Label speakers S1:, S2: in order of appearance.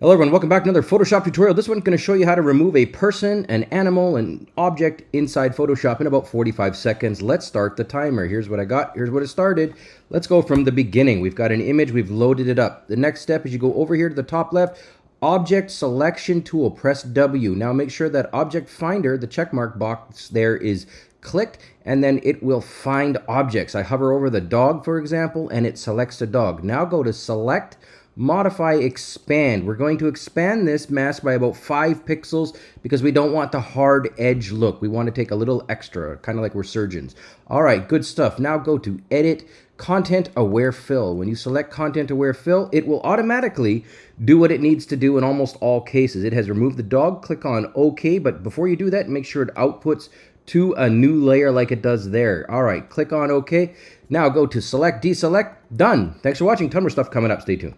S1: Hello everyone, welcome back to another Photoshop tutorial. This one's going to show you how to remove a person, an animal, an object inside Photoshop in about 45 seconds. Let's start the timer. Here's what I got. Here's what it started. Let's go from the beginning. We've got an image. We've loaded it up. The next step is you go over here to the top left, Object Selection Tool. Press W. Now make sure that Object Finder, the checkmark box there is clicked and then it will find objects. I hover over the dog, for example, and it selects a dog. Now go to Select modify expand. We're going to expand this mask by about 5 pixels because we don't want the hard edge look. We want to take a little extra, kind of like we're surgeons. All right, good stuff. Now go to Edit, Content Aware Fill. When you select Content Aware Fill, it will automatically do what it needs to do in almost all cases. It has removed the dog. Click on OK, but before you do that, make sure it outputs to a new layer like it does there. All right, click on OK. Now go to Select, Deselect, done. Thanks for watching. Ton more stuff coming up. Stay tuned.